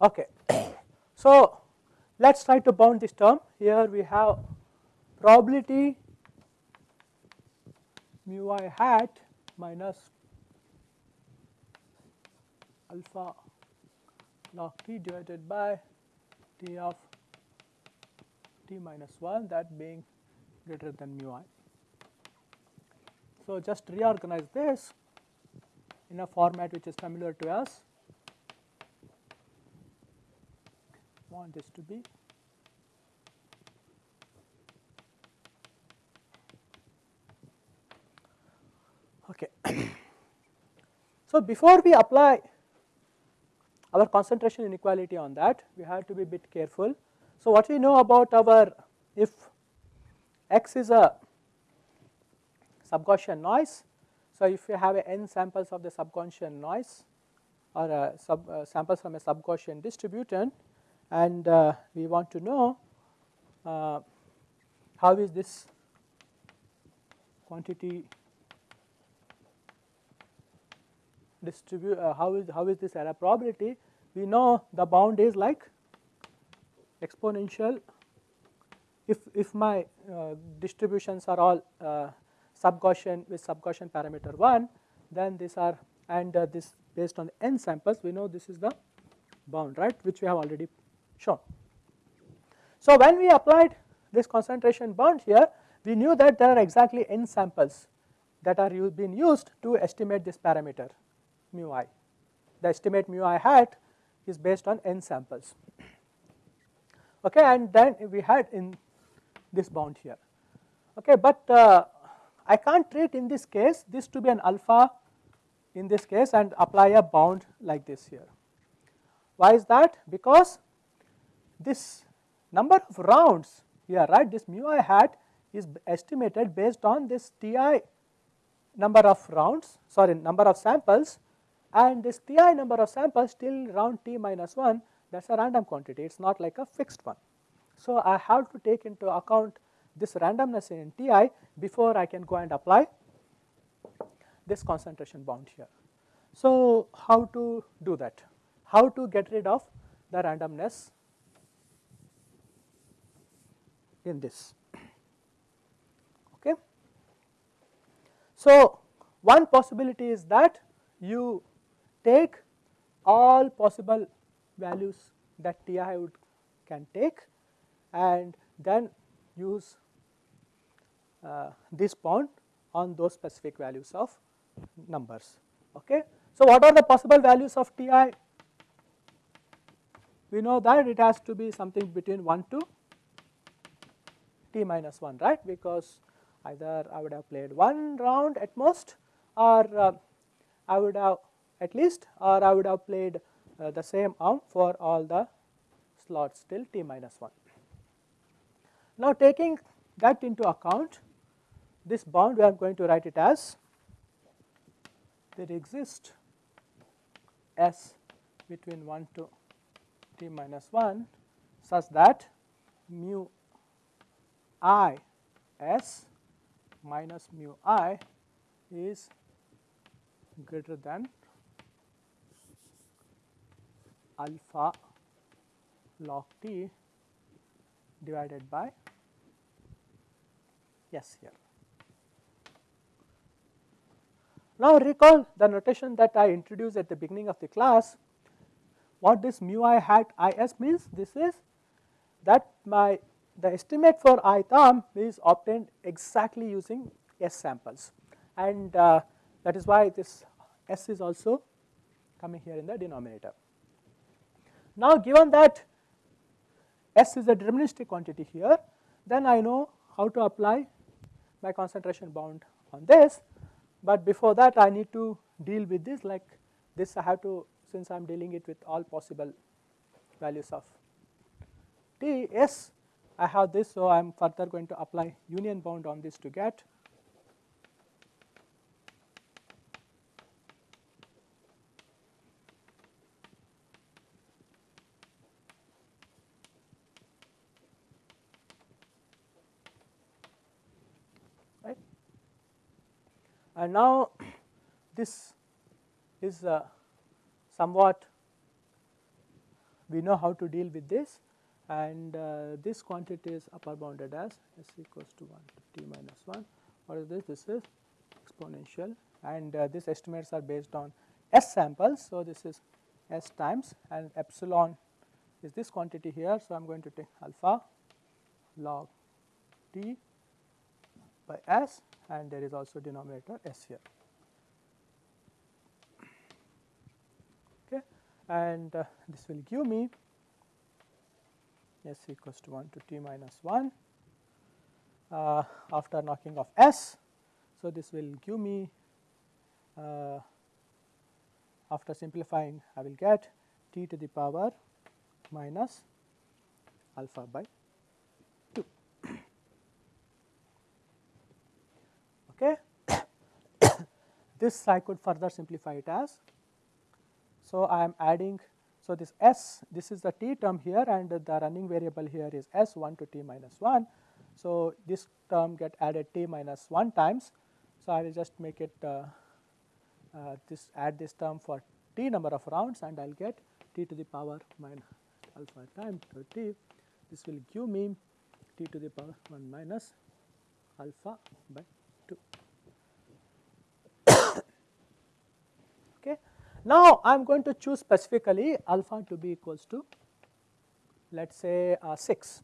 Okay. So, let us try to bound this term here we have probability mu i hat minus alpha log t divided by t of t minus 1 that being greater than mu i. So, just reorganize this in a format which is familiar to us want this to be okay. so, before we apply our concentration inequality on that we have to be a bit careful. So, what we know about our if x is a subgaussian noise. So, if you have n samples of the subgaussian noise or a sub uh, samples from a subgaussian distribution and uh, we want to know uh, how is this quantity distribute uh, how is how is this error probability? We know the bound is like exponential. If if my uh, distributions are all uh, sub Gaussian with sub Gaussian parameter 1 then these are and uh, this based on n samples we know this is the bound right? Which we have already shown. So, when we applied this concentration bound here we knew that there are exactly n samples that are being used to estimate this parameter mu i. The estimate mu i hat is based on n samples okay and then we had in this bound here okay but uh, I can't treat in this case this to be an alpha in this case and apply a bound like this here. Why is that? Because this number of rounds here right this mu i hat is estimated based on this Ti number of rounds sorry number of samples and this Ti number of samples till round t minus 1 that is a random quantity it is not like a fixed one. So, I have to take into account this randomness in Ti before I can go and apply this concentration bound here. So, how to do that? How to get rid of the randomness in this. Okay. So, one possibility is that you take all possible values that Ti would can take and then use uh, this bound on those specific values of numbers. Okay. So, what are the possible values of Ti? We know that it has to be something between 1 to t minus 1 right because either I would have played one round at most or uh, I would have at least or I would have played uh, the same arm for all the slots till t minus 1. Now taking that into account this bound we are going to write it as there exists s between 1 to t minus 1 such that mu i s minus mu i is greater than alpha log t divided by s here. Now recall the notation that I introduced at the beginning of the class. What this mu i hat i s means? This is that my the estimate for ith arm is obtained exactly using S samples and uh, that is why this S is also coming here in the denominator. Now given that S is a deterministic quantity here then I know how to apply my concentration bound on this but before that I need to deal with this like this I have to since I am dealing it with all possible values of t s I have this, so I am further going to apply union bound on this to get right. And now this is uh, somewhat we know how to deal with this and uh, this quantity is upper bounded as s equals to 1 to t minus 1. What is this? This is exponential and uh, these estimates are based on s samples. So, this is s times and epsilon is this quantity here. So, I am going to take alpha log t by s and there is also denominator s here. Okay. And uh, this will give me s equals to 1 to t minus 1 uh, after knocking off s. So, this will give me uh, after simplifying I will get t to the power minus alpha by 2. Okay. this I could further simplify it as. So, I am adding so this s this is the t term here and the running variable here is s 1 to t minus 1. So, this term get added t minus 1 times. So, I will just make it uh, uh, this add this term for t number of rounds and I will get t to the power minus alpha times t. This will give me t to the power 1 minus alpha by 2. okay. Now, I am going to choose specifically alpha to be equals to let us say uh, 6.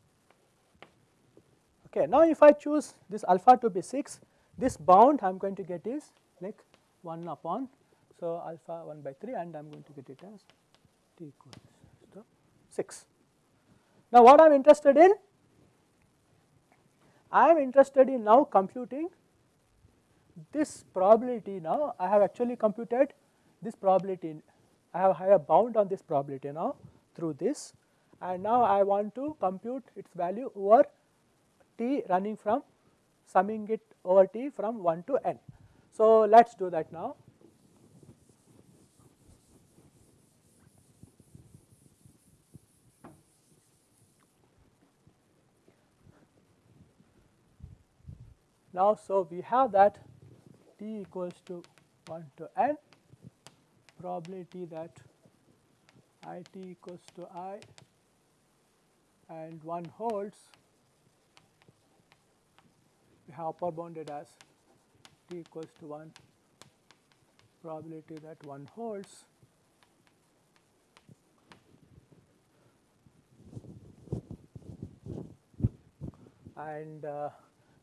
Okay. Now, if I choose this alpha to be 6, this bound I am going to get is like 1 upon. So, alpha 1 by 3 and I am going to get it as t equals to 6. Now, what I am interested in? I am interested in now computing this probability now I have actually computed this probability I have, have bound on this probability now through this and now I want to compute its value over t running from summing it over t from 1 to n. So, let us do that now. Now, so we have that t equals to 1 to n probability that i t equals to i and 1 holds we have upper bounded as t equals to 1 probability that 1 holds and uh,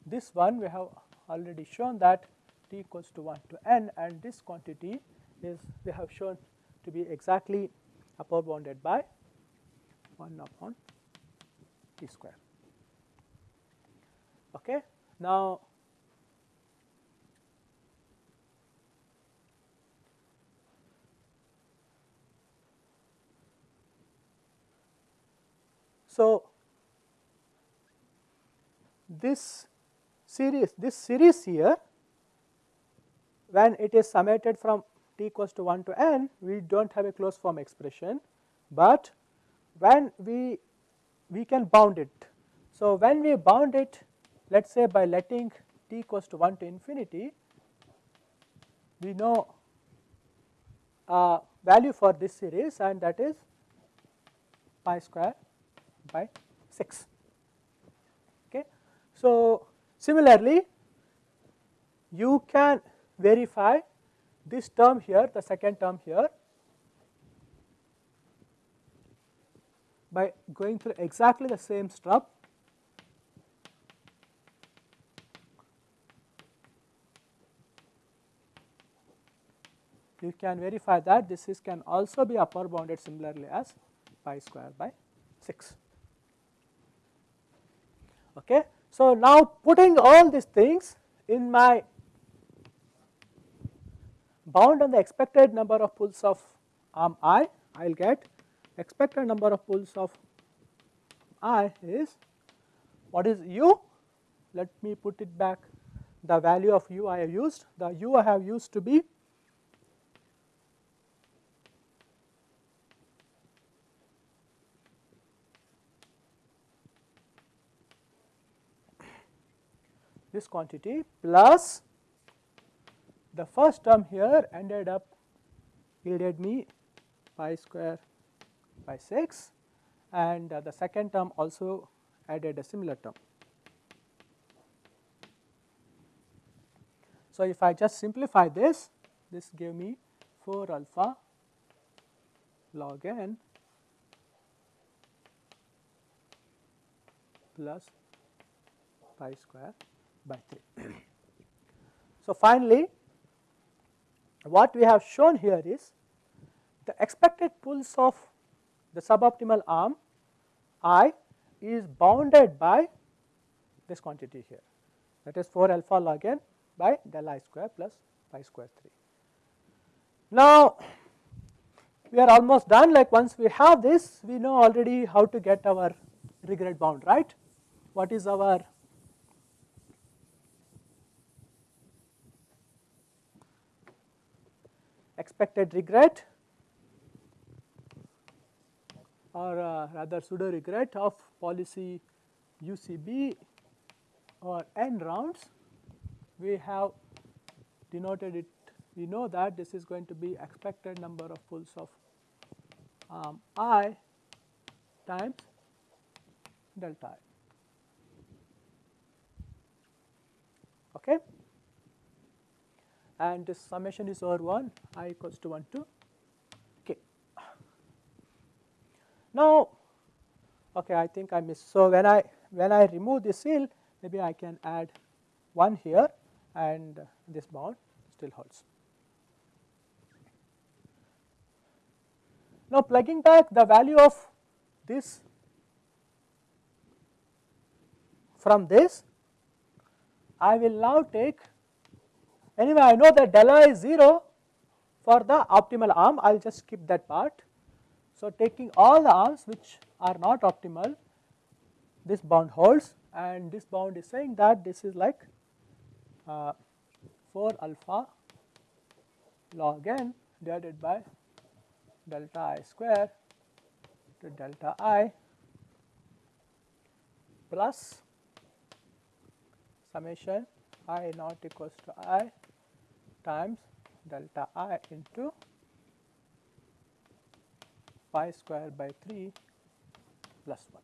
this one we have already shown that t equals to 1 to n and this quantity is we have shown to be exactly upper bounded by 1 upon t square. Okay. Now, so this series this series here when it is summated from t equals to 1 to n we do not have a closed form expression, but when we we can bound it. So, when we bound it let us say by letting t equals to 1 to infinity we know a value for this series and that is pi square by 6. Okay. So, similarly you can verify this term here the second term here by going through exactly the same step you can verify that this is can also be upper bounded similarly as pi square by 6. Okay. So, now putting all these things in my bound on the expected number of pulls of arm i, I will get expected number of pulls of i is what is u? Let me put it back the value of u I have used, the u I have used to be this quantity plus the first term here ended up yielded me pi square by 6 and uh, the second term also added a similar term. So, if I just simplify this, this gave me 4 alpha log n plus pi square by 3. so, finally, what we have shown here is the expected pulse of the suboptimal arm I is bounded by this quantity here that is 4 alpha log n by del i square plus pi square 3. Now, we are almost done like once we have this we know already how to get our regret bound right. What is our expected regret or uh, rather pseudo regret of policy UCB or n rounds we have denoted it we know that this is going to be expected number of pulls of um, i times delta i. Okay. And this summation is over 1 i equals to 1 to k. Now, okay, I think I missed. So, when I when I remove this ceil maybe I can add 1 here and this bound still holds. Now, plugging back the value of this from this, I will now take anyway I know that delta is 0 for the optimal arm I will just skip that part. So, taking all the arms which are not optimal this bound holds and this bound is saying that this is like uh, 4 alpha log n divided by delta i square to delta i plus summation i naught equals to i times delta i into pi square by 3 plus 1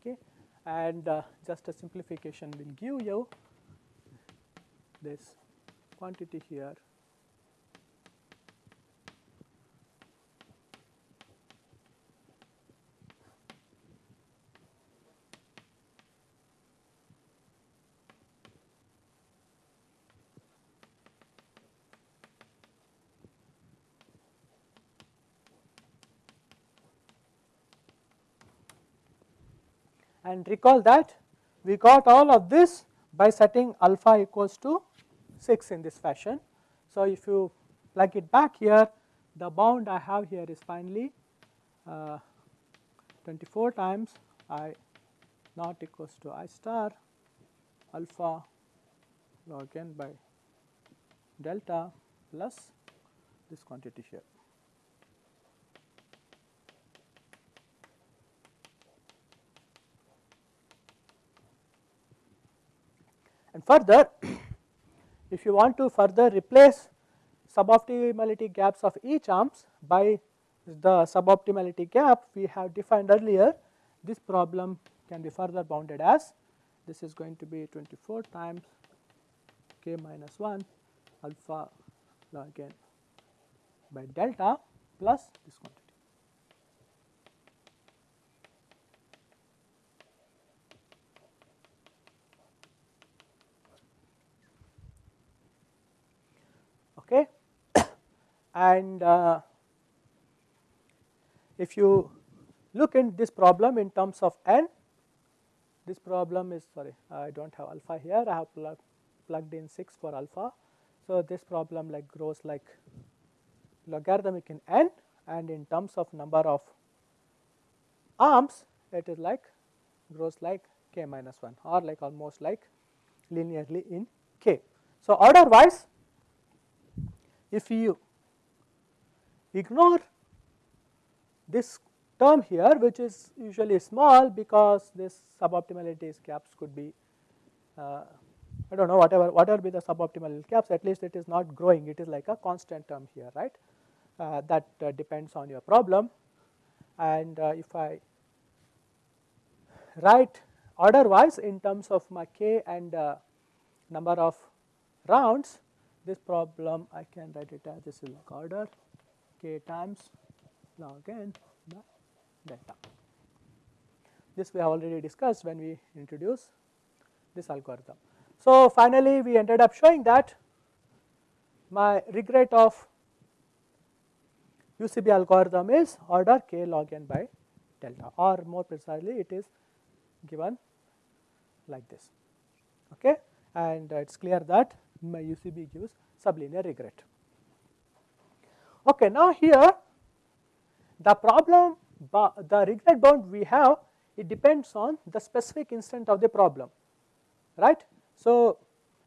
okay? And uh, just a simplification will give you this quantity here and recall that we got all of this by setting alpha equals to 6 in this fashion. So, if you plug it back here the bound I have here is finally uh, 24 times i not equals to i star alpha log n by delta plus this quantity here. And further if you want to further replace suboptimality gaps of each arms by the suboptimality gap we have defined earlier this problem can be further bounded as this is going to be 24 times k minus 1 alpha log n by delta plus this quantity. Okay. and uh, if you look in this problem in terms of n, this problem is sorry I do not have alpha here I have plug, plugged in 6 for alpha. So, this problem like grows like logarithmic in n and in terms of number of arms it is like grows like k minus 1 or like almost like linearly in k. So, order wise if you ignore this term here which is usually small because this suboptimality gaps could be uh, I do not know whatever whatever be the suboptimal gaps at least it is not growing. It is like a constant term here right? Uh, that uh, depends on your problem. And uh, if I write order wise in terms of my k and uh, number of rounds this problem I can write it as this is log order k times log n by delta. This we have already discussed when we introduce this algorithm. So, finally, we ended up showing that my regret of UCB algorithm is order k log n by delta or more precisely it is given like this okay and it is clear that UCB gives sublinear regret. Okay, now here the problem the regret bound we have it depends on the specific instance of the problem right. So,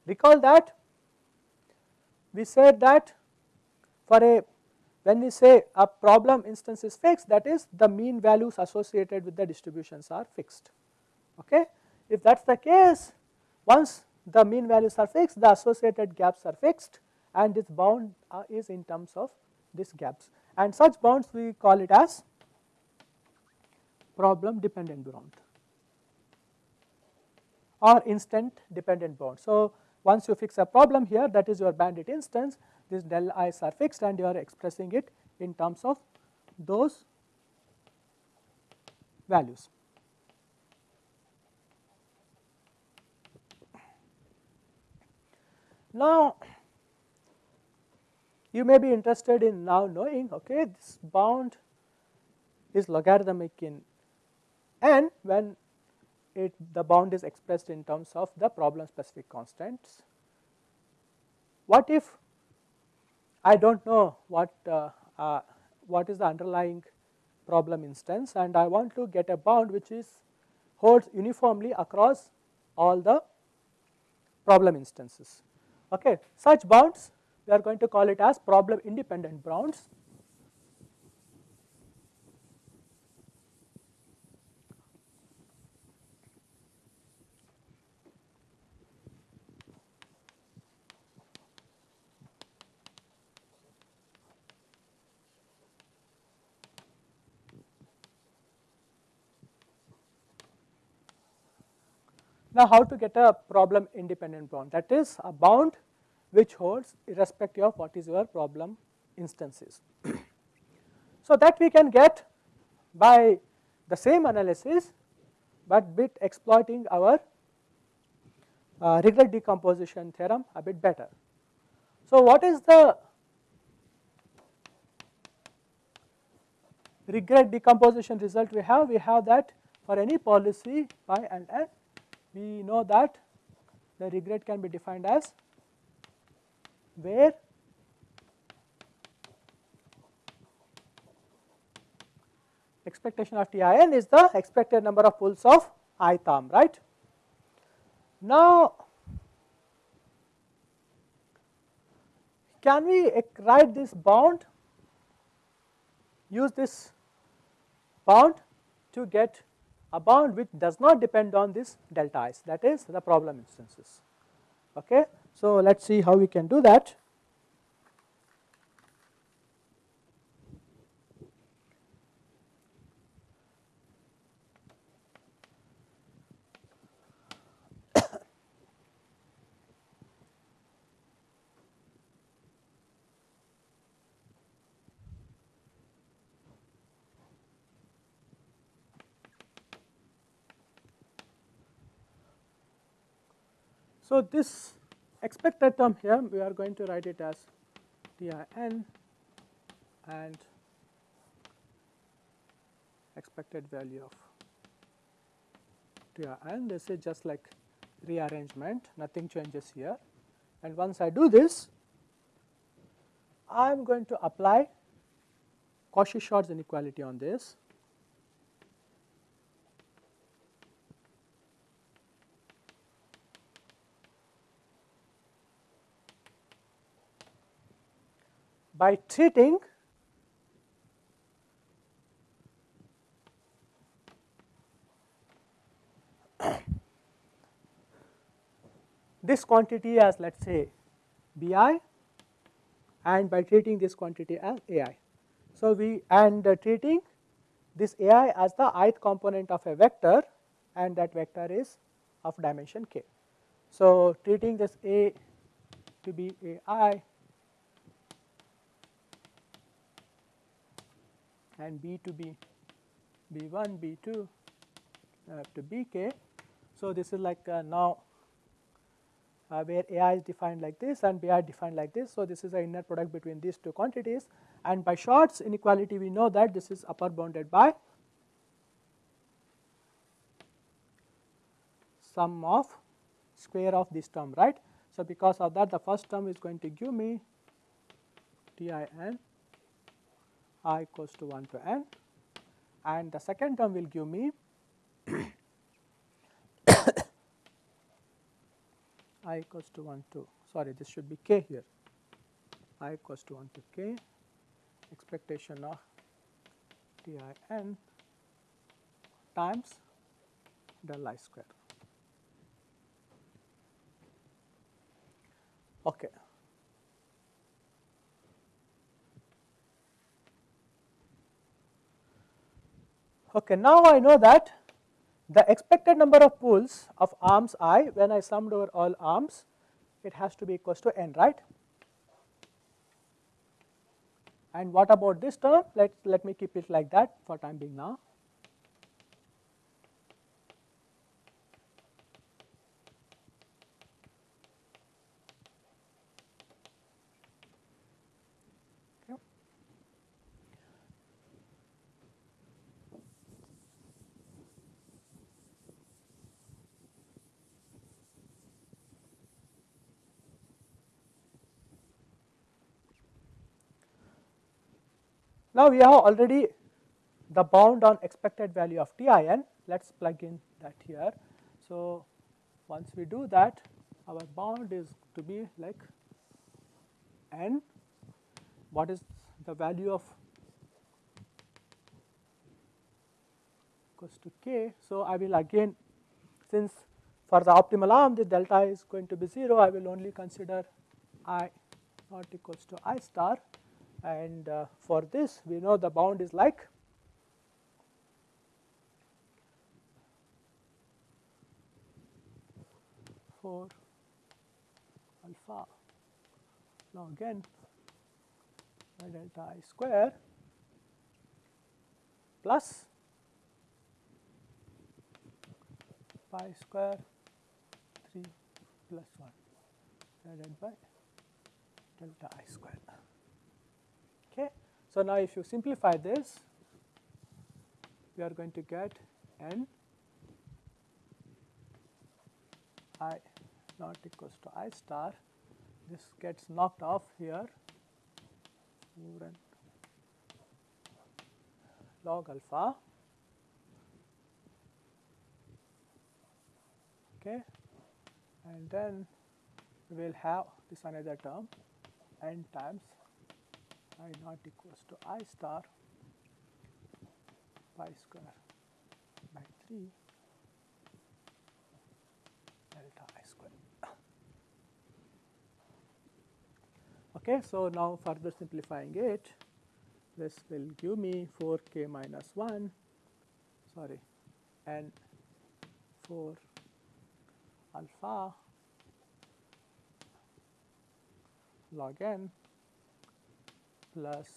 recall that we said that for a when we say a problem instance is fixed that is the mean values associated with the distributions are fixed. Okay. If that is the case once the mean values are fixed the associated gaps are fixed and this bound uh, is in terms of these gaps and such bounds we call it as problem dependent bound or instance dependent bound. So, once you fix a problem here that is your bandit instance this del i's are fixed and you are expressing it in terms of those values. Now, you may be interested in now knowing okay this bound is logarithmic in n when it the bound is expressed in terms of the problem specific constants. What if I do not know what, uh, uh, what is the underlying problem instance and I want to get a bound which is holds uniformly across all the problem instances. Okay. Such bounds we are going to call it as problem independent bounds Now, how to get a problem independent bound that is a bound which holds irrespective of what is your problem instances. so, that we can get by the same analysis, but bit exploiting our uh, regret decomposition theorem a bit better. So, what is the regret decomposition result we have? We have that for any policy pi and n we know that the regret can be defined as where expectation of TIN is the expected number of pulls of ith arm, right. Now, can we write this bound, use this bound to get a bound which does not depend on this delta i's that is the problem instances. Okay. So, let us see how we can do that. So, this expected term here we are going to write it as TIN and expected value of TIN this is just like rearrangement nothing changes here. And once I do this I am going to apply Cauchy-Schwarz inequality on this by treating this quantity as let us say bi and by treating this quantity as ai. So, we and uh, treating this ai as the ith component of a vector and that vector is of dimension k. So, treating this a to be ai and b to be b1, b2 up to bk. So, this is like uh, now uh, where ai is defined like this and bi defined like this. So, this is the inner product between these two quantities and by Schwarz's inequality we know that this is upper bounded by sum of square of this term right. So, because of that the first term is going to give me T i equals to 1 to n and the second term will give me i equals to 1 to sorry this should be k here i equals to 1 to k expectation of T i n times del i square. Okay. Okay, now I know that the expected number of pulls of arms i when I summed over all arms it has to be equals to n right. And what about this term let let me keep it like that for time being now. Now, we have already the bound on expected value of T i n, let us plug in that here. So, once we do that our bound is to be like n, what is the value of equals to k. So, I will again since for the optimal arm the delta is going to be 0, I will only consider i not equals to i star and uh, for this we know the bound is like four alpha now again delta i square plus pi square 3 plus 1 divided by delta i square. So, now if you simplify this, we are going to get n i not equals to i star. This gets knocked off here. Log alpha. Okay. And then we will have this another term n times i naught equals to i star pi square by 3 delta i square. Okay, so now further simplifying it, this will give me 4k minus 1, sorry, and 4 alpha log n plus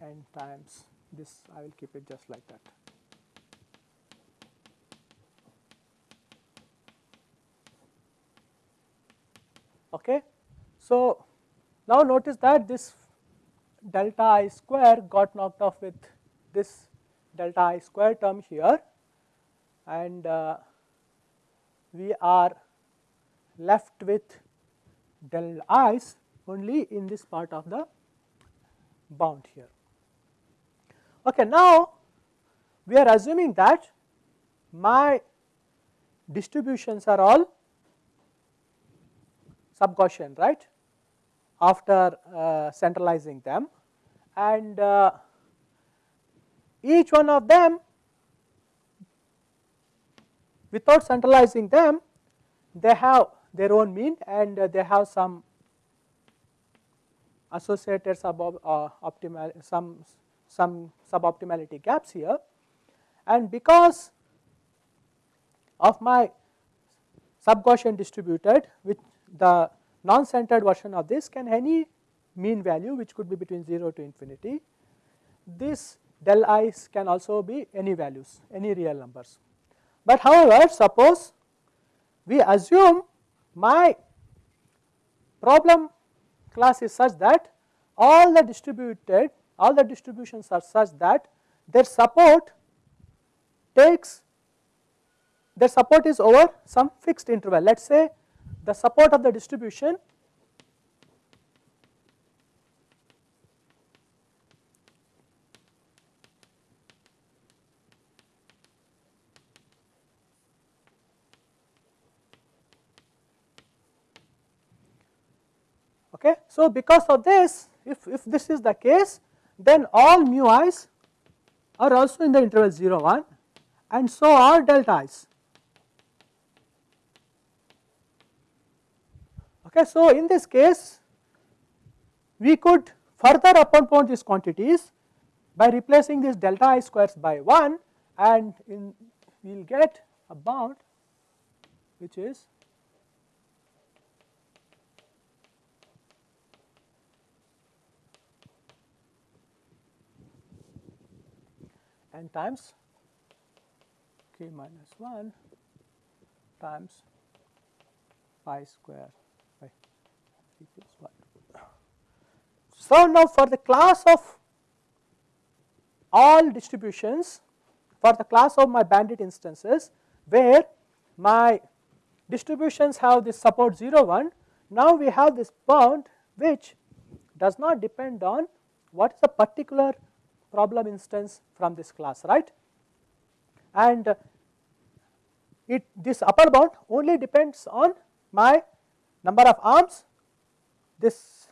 n times this I will keep it just like that. Okay. So, now notice that this delta i square got knocked off with this delta i square term here and uh, we are left with del i's only in this part of the bound here. Okay, now we are assuming that my distributions are all sub-Gaussian right after uh, centralizing them and uh, each one of them without centralizing them they have their own mean and uh, they have some associated sub uh, optimal some some suboptimality gaps here and because of my sub-Gaussian distributed with the non-centered version of this can any mean value which could be between 0 to infinity. This del i's can also be any values, any real numbers. But however, suppose we assume my problem class is such that all the distributed, all the distributions are such that their support takes, their support is over some fixed interval. Let us say the support of the distribution Okay. So, because of this if, if this is the case then all mu i's are also in the interval 0 1 and so are delta i's. Okay, so, in this case we could further upon these quantities by replacing this delta i squares by 1 and in we will get a bound which is n times k minus 1 times pi square by equals 1. So, now for the class of all distributions for the class of my bandit instances where my distributions have this support 0 1 now we have this bound which does not depend on what is the particular problem instance from this class right and it this upper bound only depends on my number of arms this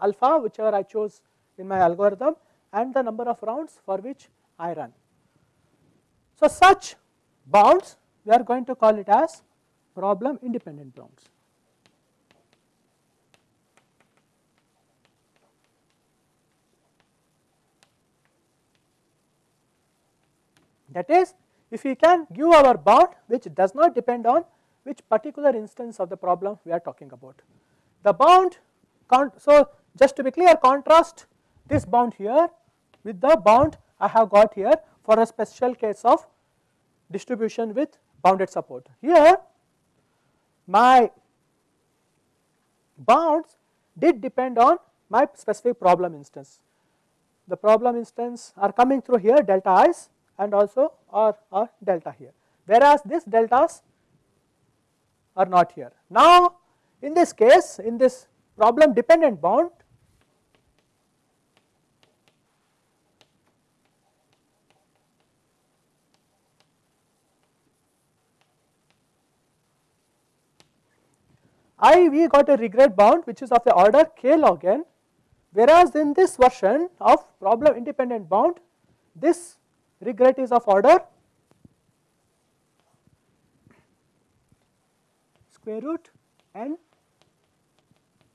alpha whichever I chose in my algorithm and the number of rounds for which I run. So, such bounds we are going to call it as problem independent bounds. That is if we can give our bound which does not depend on which particular instance of the problem we are talking about. The bound, so just to be clear contrast this bound here with the bound I have got here for a special case of distribution with bounded support. Here my bounds did depend on my specific problem instance. The problem instance are coming through here delta i's and also or, or delta here whereas this deltas are not here. Now in this case in this problem dependent bound I we got a regret bound which is of the order k log n whereas in this version of problem independent bound this regret is of order square root n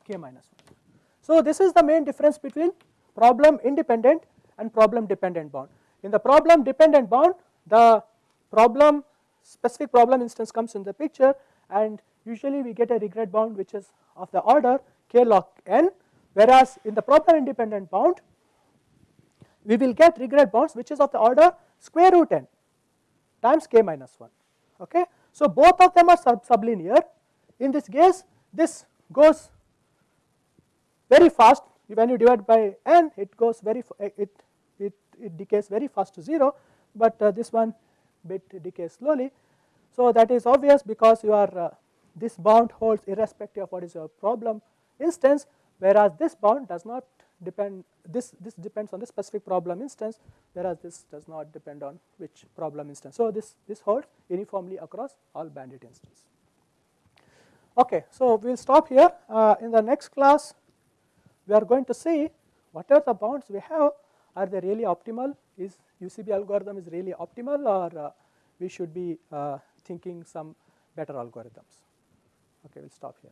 k minus 1. So, this is the main difference between problem independent and problem dependent bound. In the problem dependent bound the problem specific problem instance comes in the picture and usually we get a regret bound which is of the order k log n whereas in the problem independent bound we will get regret bounds which is of the order square root n times k minus 1. Okay. So, both of them are sub sublinear in this case this goes very fast when you divide by n it goes very it, it, it decays very fast to 0, but uh, this one bit decays slowly. So, that is obvious because you are uh, this bound holds irrespective of what is your problem instance whereas this bound does not depend this this depends on the specific problem instance whereas this does not depend on which problem instance. So, this this holds uniformly across all bandit instances. Okay, so we will stop here uh, in the next class we are going to see what are the bounds we have are they really optimal is UCB algorithm is really optimal or uh, we should be uh, thinking some better algorithms. Okay, we will stop here.